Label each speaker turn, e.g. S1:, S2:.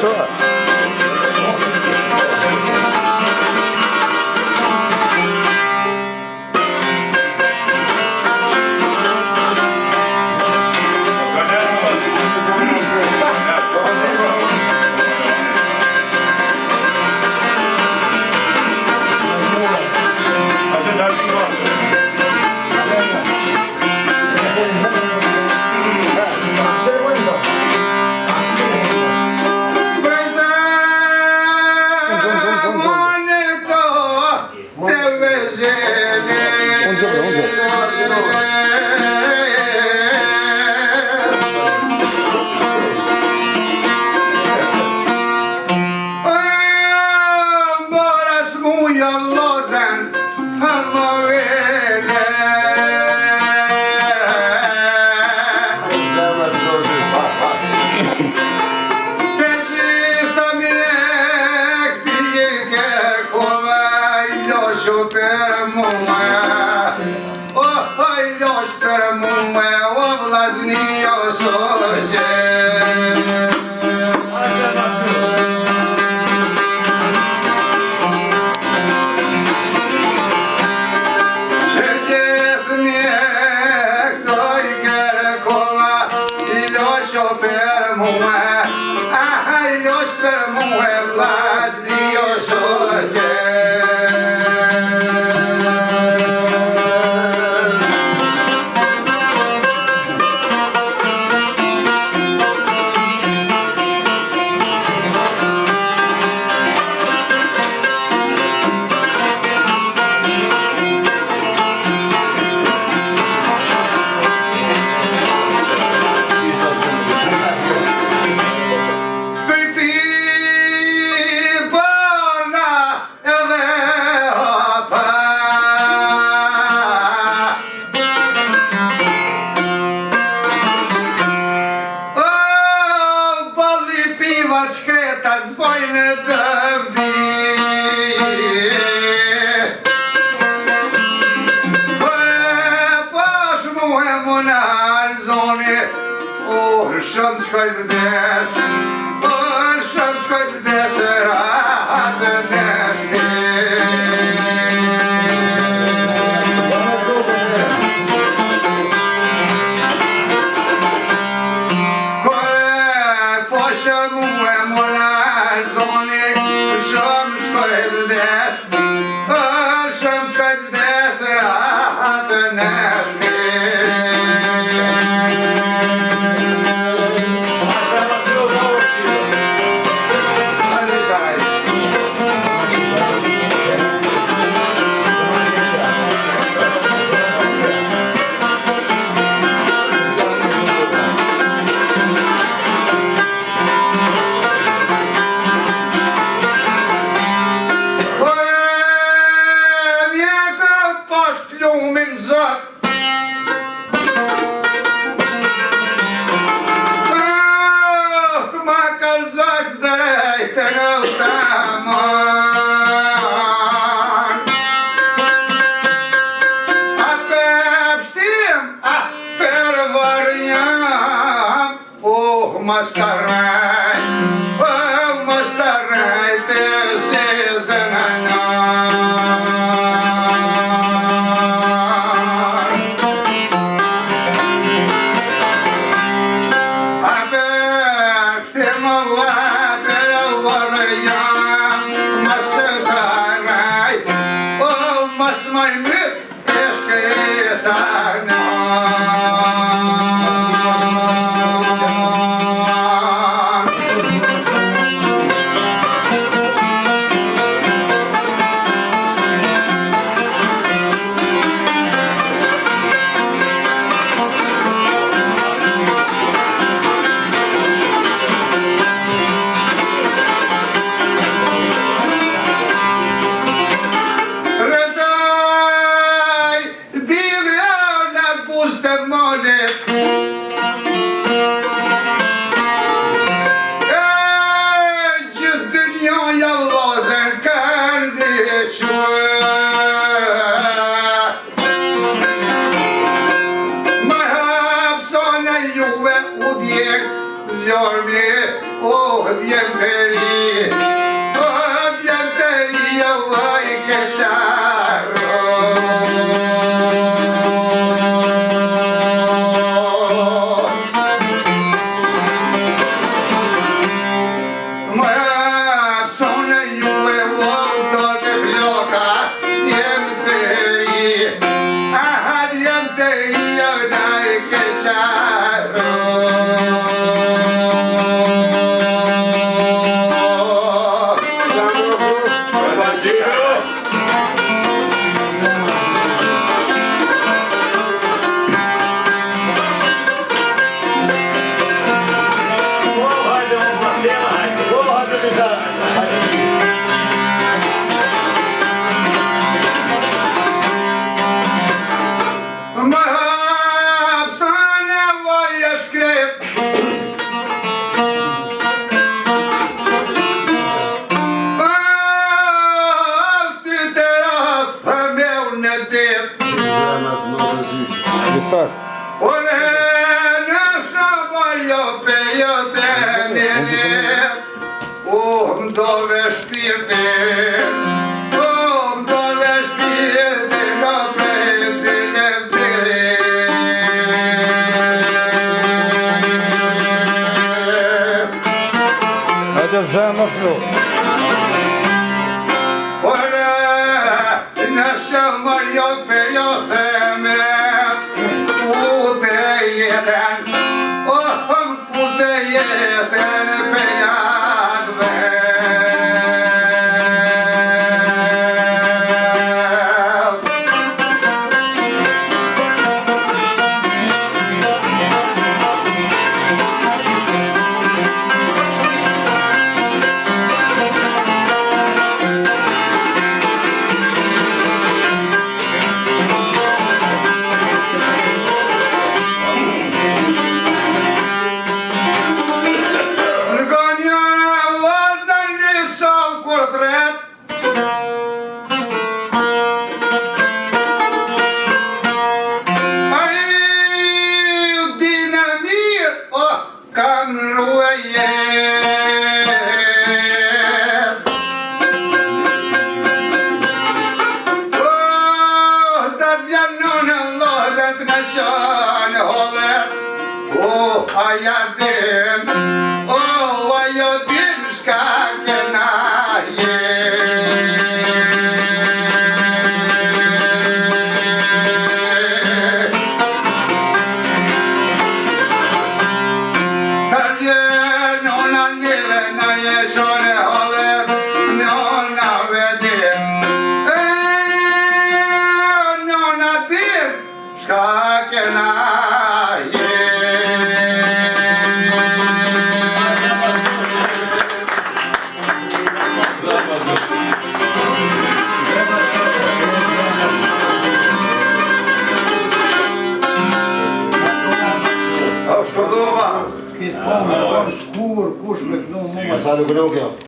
S1: sure. Yeah. vendoși pe mumă, o vlasnie o soge. Show per moment. Svednesat uma दिया विनायक चार Unë e në shëmër jo për jo të mirët Unë do me shpirtit Unë do me shpirtit në përritin e përrit e në shëmër jo për jo të I Yeah, the baby. yerdin अनुग्रह क्या